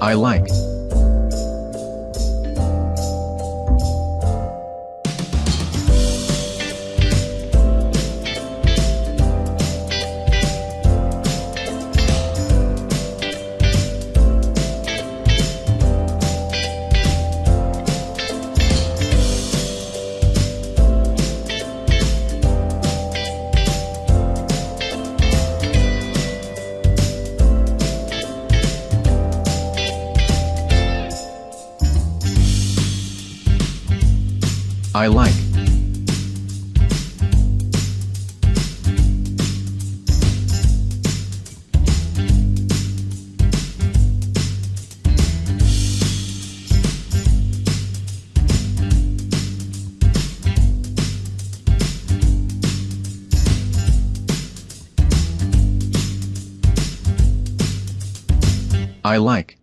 I like. I like. I like.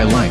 I like.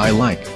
I like.